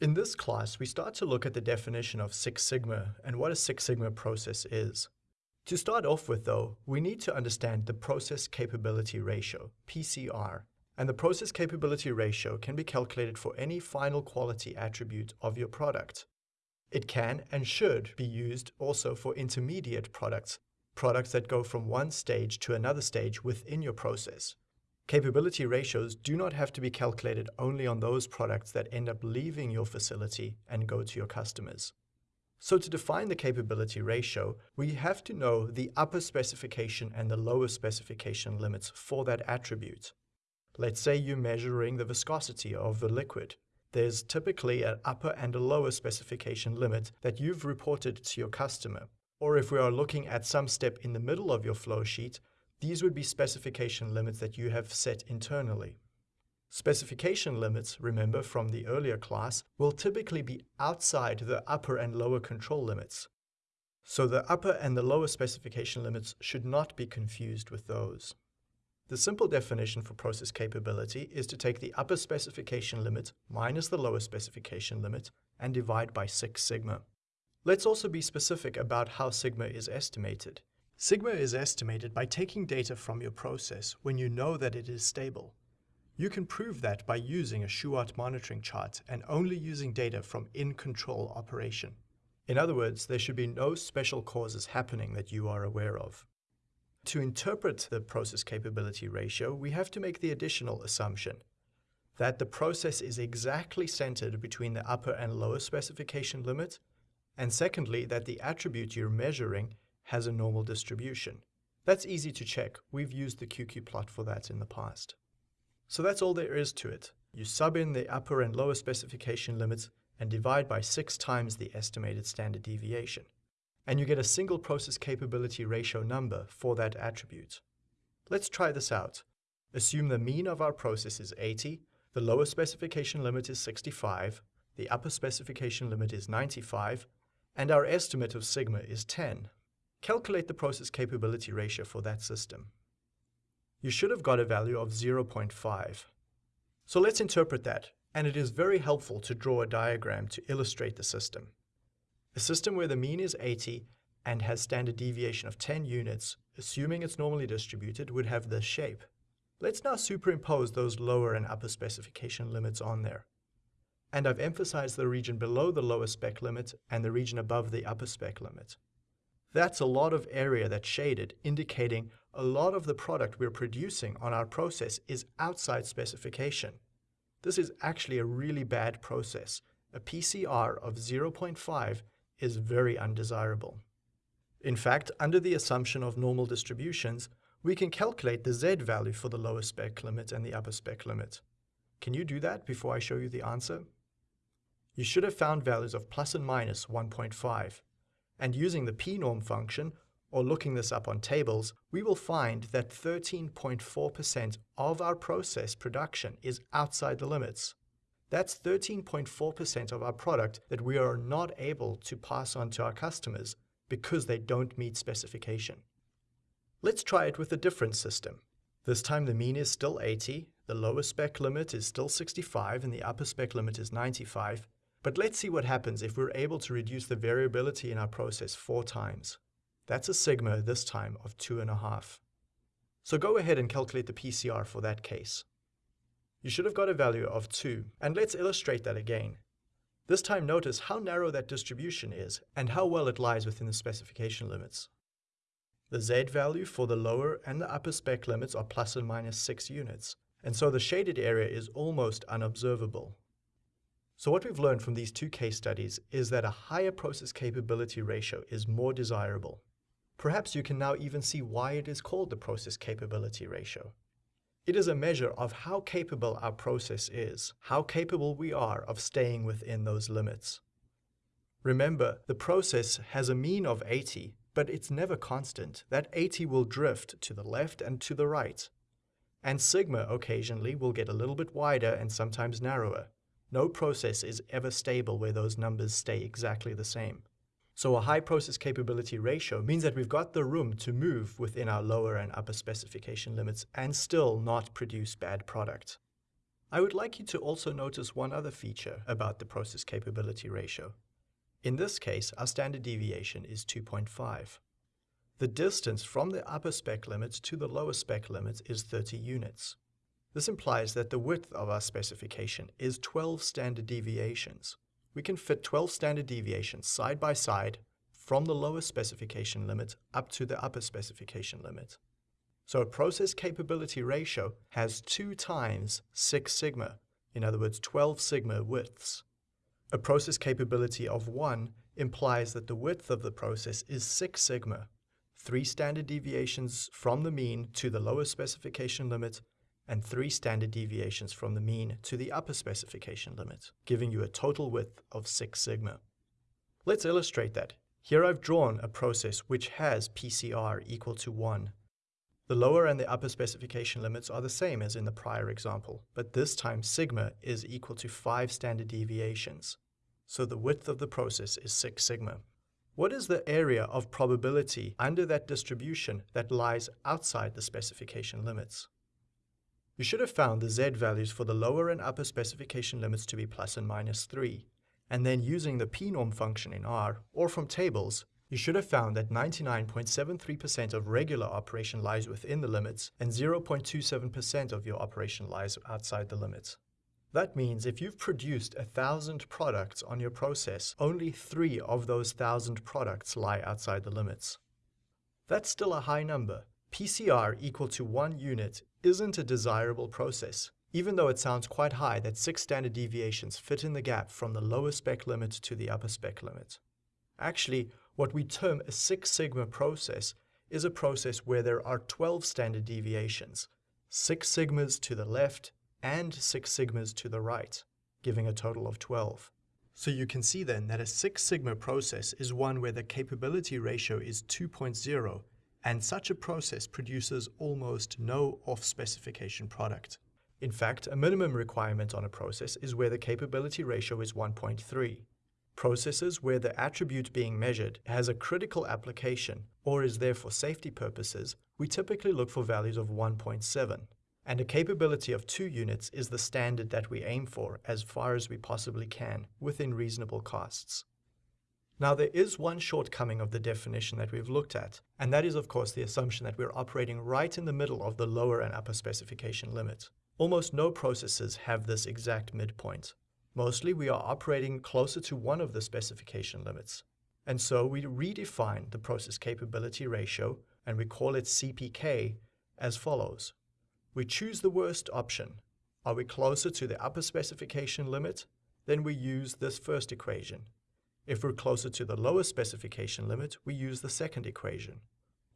In this class, we start to look at the definition of Six Sigma and what a Six Sigma process is. To start off with though, we need to understand the Process Capability Ratio, PCR, and the Process Capability Ratio can be calculated for any final quality attribute of your product. It can and should be used also for intermediate products, products that go from one stage to another stage within your process. Capability ratios do not have to be calculated only on those products that end up leaving your facility and go to your customers. So to define the capability ratio, we have to know the upper specification and the lower specification limits for that attribute. Let's say you're measuring the viscosity of the liquid. There's typically an upper and a lower specification limit that you've reported to your customer. Or if we are looking at some step in the middle of your flow sheet, these would be specification limits that you have set internally. Specification limits, remember from the earlier class, will typically be outside the upper and lower control limits. So the upper and the lower specification limits should not be confused with those. The simple definition for process capability is to take the upper specification limit minus the lower specification limit and divide by 6 sigma. Let's also be specific about how sigma is estimated. Sigma is estimated by taking data from your process when you know that it is stable. You can prove that by using a Shewhart monitoring chart and only using data from in-control operation. In other words, there should be no special causes happening that you are aware of. To interpret the process capability ratio, we have to make the additional assumption that the process is exactly centered between the upper and lower specification limit, and secondly, that the attribute you're measuring has a normal distribution. That's easy to check. We've used the QQ plot for that in the past. So that's all there is to it. You sub in the upper and lower specification limits and divide by six times the estimated standard deviation. And you get a single process capability ratio number for that attribute. Let's try this out. Assume the mean of our process is 80, the lower specification limit is 65, the upper specification limit is 95, and our estimate of sigma is 10. Calculate the process capability ratio for that system you should have got a value of 0.5. So let's interpret that, and it is very helpful to draw a diagram to illustrate the system. A system where the mean is 80 and has standard deviation of 10 units, assuming it's normally distributed, would have this shape. Let's now superimpose those lower and upper specification limits on there. And I've emphasized the region below the lower spec limit and the region above the upper spec limit. That's a lot of area that's shaded, indicating a lot of the product we're producing on our process is outside specification. This is actually a really bad process. A PCR of 0.5 is very undesirable. In fact, under the assumption of normal distributions, we can calculate the Z value for the lower spec limit and the upper spec limit. Can you do that before I show you the answer? You should have found values of plus and minus 1.5 and using the pnorm function, or looking this up on tables, we will find that 13.4% of our process production is outside the limits. That's 13.4% of our product that we are not able to pass on to our customers because they don't meet specification. Let's try it with a different system. This time the mean is still 80, the lower spec limit is still 65, and the upper spec limit is 95, but let's see what happens if we're able to reduce the variability in our process four times. That's a sigma this time of two and a half. So go ahead and calculate the PCR for that case. You should have got a value of 2, and let's illustrate that again. This time notice how narrow that distribution is and how well it lies within the specification limits. The Z value for the lower and the upper spec limits are plus and minus 6 units, and so the shaded area is almost unobservable. So what we've learned from these two case studies is that a higher process capability ratio is more desirable. Perhaps you can now even see why it is called the process capability ratio. It is a measure of how capable our process is, how capable we are of staying within those limits. Remember, the process has a mean of 80, but it's never constant. That 80 will drift to the left and to the right. And sigma occasionally will get a little bit wider and sometimes narrower. No process is ever stable where those numbers stay exactly the same. So a high process capability ratio means that we've got the room to move within our lower and upper specification limits and still not produce bad product. I would like you to also notice one other feature about the process capability ratio. In this case, our standard deviation is 2.5. The distance from the upper spec limit to the lower spec limit is 30 units. This implies that the width of our specification is 12 standard deviations. We can fit 12 standard deviations side by side from the lower specification limit up to the upper specification limit. So a process capability ratio has 2 times 6 sigma, in other words 12 sigma widths. A process capability of 1 implies that the width of the process is 6 sigma, 3 standard deviations from the mean to the lower specification limit and 3 standard deviations from the mean to the upper specification limit, giving you a total width of 6 sigma. Let's illustrate that. Here I've drawn a process which has PCR equal to 1 the lower and the upper specification limits are the same as in the prior example, but this time sigma is equal to 5 standard deviations. So the width of the process is 6 sigma. What is the area of probability under that distribution that lies outside the specification limits? You should have found the z values for the lower and upper specification limits to be plus and minus 3, and then using the pnorm function in R, or from tables, you should have found that 99.73% of regular operation lies within the limits and 0.27% of your operation lies outside the limits. That means if you've produced a thousand products on your process, only three of those thousand products lie outside the limits. That's still a high number. PCR equal to one unit isn't a desirable process, even though it sounds quite high that six standard deviations fit in the gap from the lower spec limit to the upper spec limit. Actually, what we term a Six Sigma process is a process where there are 12 standard deviations, six sigmas to the left and six sigmas to the right, giving a total of 12. So you can see then that a Six Sigma process is one where the capability ratio is 2.0, and such a process produces almost no off-specification product. In fact, a minimum requirement on a process is where the capability ratio is 1.3 processes where the attribute being measured has a critical application or is there for safety purposes, we typically look for values of 1.7. And a capability of 2 units is the standard that we aim for as far as we possibly can within reasonable costs. Now there is one shortcoming of the definition that we've looked at, and that is of course the assumption that we're operating right in the middle of the lower and upper specification limit. Almost no processes have this exact midpoint. Mostly we are operating closer to one of the specification limits. And so we redefine the process capability ratio and we call it CPK as follows. We choose the worst option. Are we closer to the upper specification limit? Then we use this first equation. If we're closer to the lower specification limit, we use the second equation.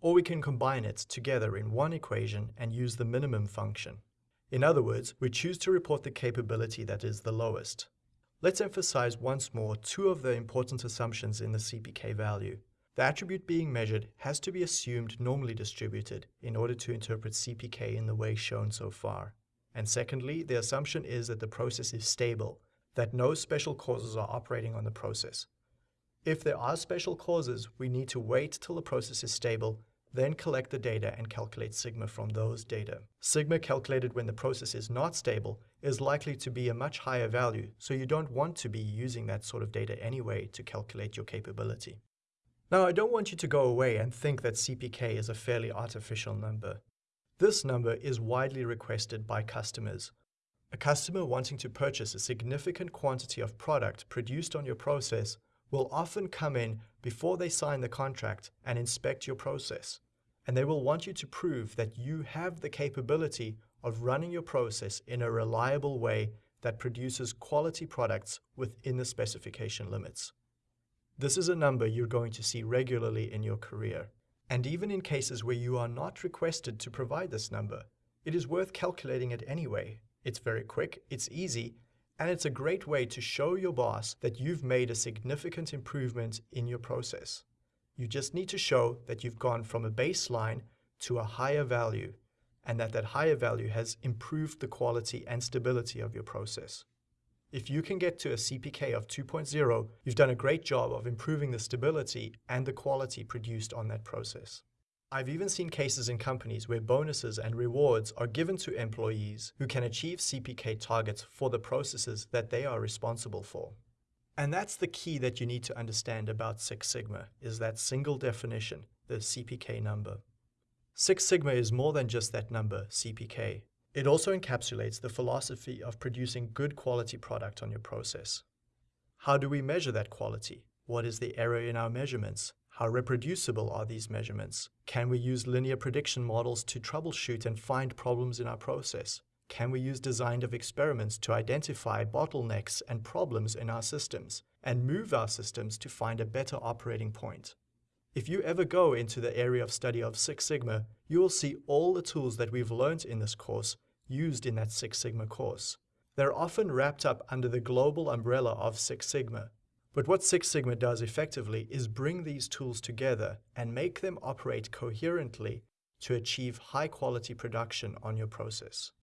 Or we can combine it together in one equation and use the minimum function. In other words, we choose to report the capability that is the lowest. Let's emphasize once more two of the important assumptions in the CPK value. The attribute being measured has to be assumed normally distributed in order to interpret CPK in the way shown so far. And secondly, the assumption is that the process is stable, that no special causes are operating on the process. If there are special causes, we need to wait till the process is stable then collect the data and calculate sigma from those data. Sigma calculated when the process is not stable is likely to be a much higher value, so you don't want to be using that sort of data anyway to calculate your capability. Now, I don't want you to go away and think that CPK is a fairly artificial number. This number is widely requested by customers. A customer wanting to purchase a significant quantity of product produced on your process will often come in before they sign the contract and inspect your process and they will want you to prove that you have the capability of running your process in a reliable way that produces quality products within the specification limits. This is a number you're going to see regularly in your career. And even in cases where you are not requested to provide this number, it is worth calculating it anyway. It's very quick, it's easy, and it's a great way to show your boss that you've made a significant improvement in your process. You just need to show that you've gone from a baseline to a higher value and that that higher value has improved the quality and stability of your process. If you can get to a CPK of 2.0, you've done a great job of improving the stability and the quality produced on that process. I've even seen cases in companies where bonuses and rewards are given to employees who can achieve CPK targets for the processes that they are responsible for. And that's the key that you need to understand about Six Sigma, is that single definition, the CPK number. Six Sigma is more than just that number, CPK. It also encapsulates the philosophy of producing good quality product on your process. How do we measure that quality? What is the error in our measurements? How reproducible are these measurements? Can we use linear prediction models to troubleshoot and find problems in our process? Can we use design of experiments to identify bottlenecks and problems in our systems and move our systems to find a better operating point? If you ever go into the area of study of Six Sigma, you will see all the tools that we've learned in this course used in that Six Sigma course. They're often wrapped up under the global umbrella of Six Sigma, but what Six Sigma does effectively is bring these tools together and make them operate coherently to achieve high quality production on your process.